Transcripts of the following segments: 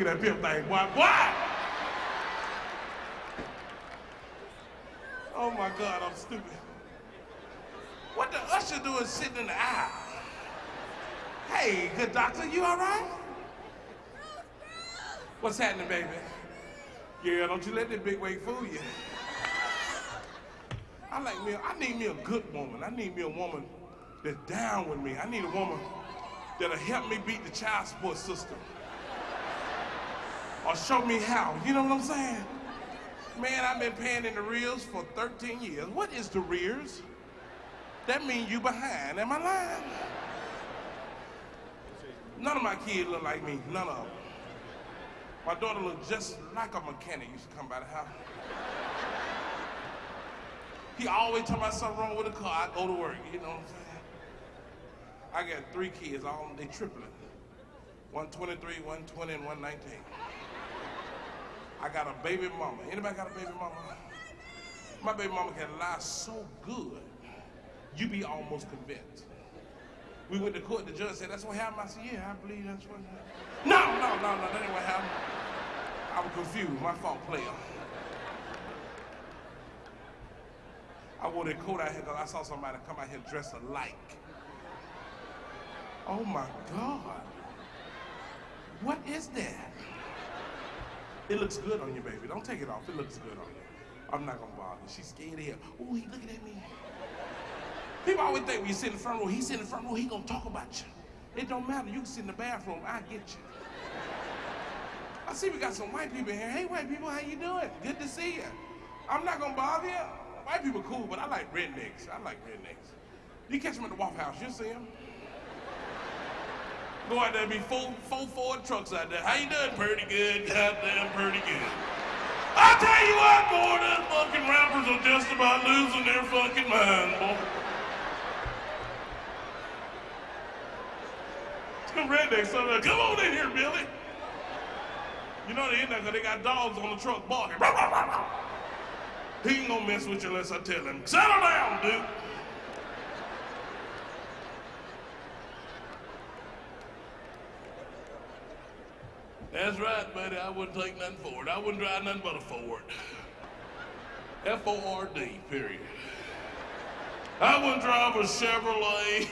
Look at that pimp thing, boy. Boy! Oh my God, I'm stupid. What the usher doing sitting in the aisle? Hey, good doctor, you all right? What's happening, baby? Yeah, don't you let that big weight fool you. I like me, I need me a good woman. I need me a woman that's down with me. I need a woman that'll help me beat the child support system. Or show me how. You know what I'm saying? Man, I've been paying in the rears for 13 years. What is the rears? That means you behind. Am I lying? None of my kids look like me. None of them. My daughter looked just like a mechanic used to come by the house. He always tell me something wrong with the car. I go to work. You know what I'm saying? I got three kids. All they triplet. 123, 120, and 119. I got a baby mama. Anybody got a baby mama? My baby mama can lie so good, you be almost convinced. We went to court, the judge said, that's what happened. I said, yeah, I believe that's what happened. No, no, no, no, that ain't what happened. I was confused, my fault, player. I wore that coat out here because I saw somebody come out here dressed alike. Oh my God. What is that? It looks good on you, baby. Don't take it off. It looks good on you. I'm not gonna bother you. She's scared here. Oh, he looking at me. People always think when you sit in the front row, he sit in the front row, he gonna talk about you. It don't matter. You can sit in the bathroom. I get you. I see we got some white people here. Hey, white people, how you doing? Good to see you. I'm not gonna bother you. White people cool, but I like rednecks. I like rednecks. You catch them at the Waffle House, you'll see them. Go out there, and be four, four Ford trucks out there. How you doing? Pretty good, goddamn pretty good. I tell you what, boy, them fucking rappers are just about losing their fucking mind, boy. Some there, come on in here, Billy. You know they in there because they got dogs on the truck barking. He ain't gonna mess with you unless I tell him, settle down, dude. That's right, buddy. I wouldn't take nothing for it. I wouldn't drive nothing but a Ford. F-O-R-D, period. I wouldn't drive a Chevrolet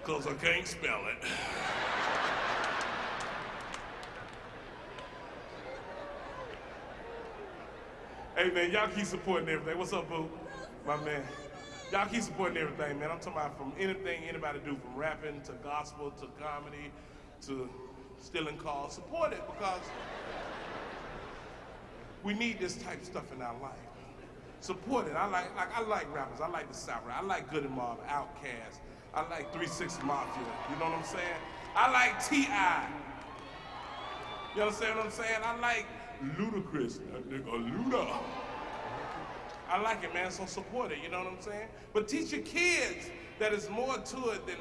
because I can't spell it. Hey man, y'all keep supporting everything. What's up, boo? My man. Y'all keep supporting everything, man. I'm talking about from anything anybody do, from rapping to gospel to comedy to stealing cars. Support it because we need this type of stuff in our life. Support it. I like, like I like rappers. I like the South. I like Goodie Mob, Outkast. I like 3-6 Mafia. You know what I'm saying? I like T.I. You understand what I'm saying? I like Ludacris. That nigga Luda. I like it, man, so support it, you know what I'm saying? But teach your kids that it's more to it than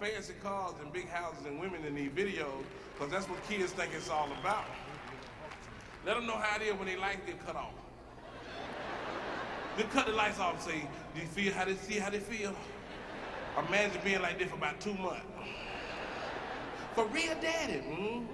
fancy cars and big houses and women in these videos, because that's what kids think it's all about. Let them know how it is when they lights get cut off. Then cut the lights off and say, do you feel how they see how they feel? Imagine being like this for about two months. For real daddy. Mm?